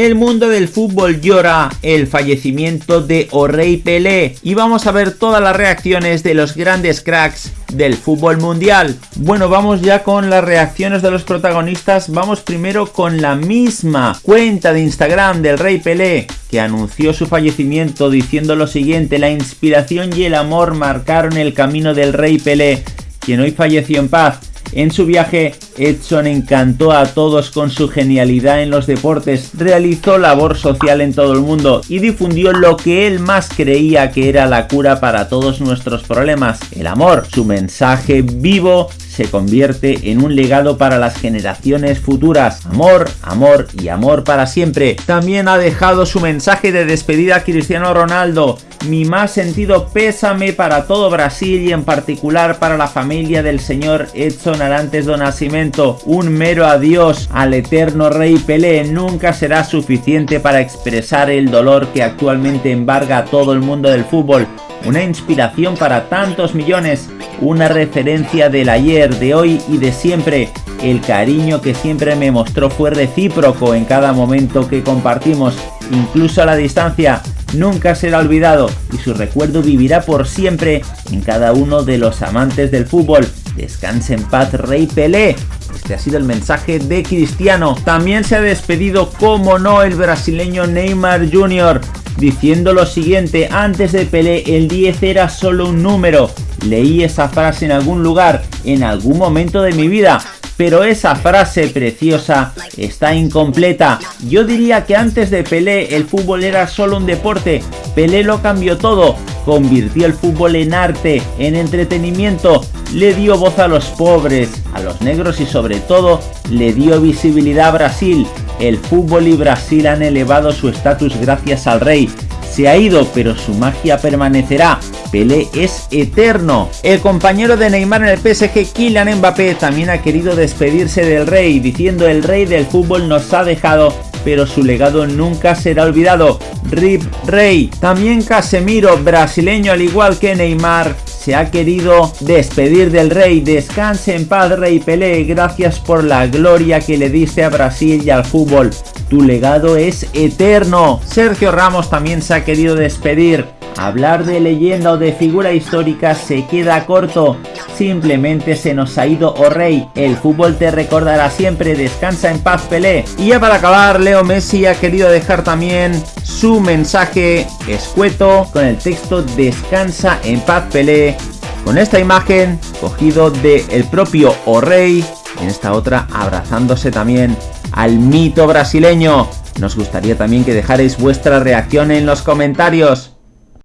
El mundo del fútbol llora el fallecimiento de O'Rey Pelé y vamos a ver todas las reacciones de los grandes cracks del fútbol mundial. Bueno, vamos ya con las reacciones de los protagonistas. Vamos primero con la misma cuenta de Instagram del Rey Pelé que anunció su fallecimiento diciendo lo siguiente, la inspiración y el amor marcaron el camino del Rey Pelé, quien hoy falleció en paz. En su viaje, Edson encantó a todos con su genialidad en los deportes, realizó labor social en todo el mundo y difundió lo que él más creía que era la cura para todos nuestros problemas, el amor. Su mensaje vivo se convierte en un legado para las generaciones futuras. Amor, amor y amor para siempre. También ha dejado su mensaje de despedida a Cristiano Ronaldo. Mi más sentido pésame para todo Brasil y en particular para la familia del señor Edson Arantes do Nascimento. Un mero adiós al eterno rey Pelé nunca será suficiente para expresar el dolor que actualmente embarga a todo el mundo del fútbol una inspiración para tantos millones, una referencia del ayer, de hoy y de siempre. El cariño que siempre me mostró fue recíproco en cada momento que compartimos, incluso a la distancia. Nunca será olvidado y su recuerdo vivirá por siempre en cada uno de los amantes del fútbol. Descanse en paz, Rey Pelé. Este ha sido el mensaje de Cristiano. También se ha despedido, como no, el brasileño Neymar Jr diciendo lo siguiente, antes de Pelé el 10 era solo un número. Leí esa frase en algún lugar, en algún momento de mi vida, pero esa frase preciosa está incompleta. Yo diría que antes de Pelé el fútbol era solo un deporte, Pelé lo cambió todo, convirtió el fútbol en arte, en entretenimiento, le dio voz a los pobres, a los negros y sobre todo le dio visibilidad a Brasil, el fútbol y Brasil han elevado su estatus gracias al rey. Se ha ido, pero su magia permanecerá. Pelé es eterno. El compañero de Neymar en el PSG, Kylian Mbappé, también ha querido despedirse del rey, diciendo el rey del fútbol nos ha dejado pero su legado nunca será olvidado. Rip Rey. También Casemiro, brasileño al igual que Neymar, se ha querido despedir del rey. Descanse en paz, Rey Pelé. Gracias por la gloria que le diste a Brasil y al fútbol. Tu legado es eterno. Sergio Ramos también se ha querido despedir. Hablar de leyenda o de figura histórica se queda corto. Simplemente se nos ha ido o rey. El fútbol te recordará siempre. Descansa en paz Pelé. Y ya para acabar, Leo Messi ha querido dejar también su mensaje escueto con el texto Descansa en paz Pelé. Con esta imagen cogido del el propio O rey. En esta otra abrazándose también al mito brasileño. Nos gustaría también que dejarais vuestra reacción en los comentarios.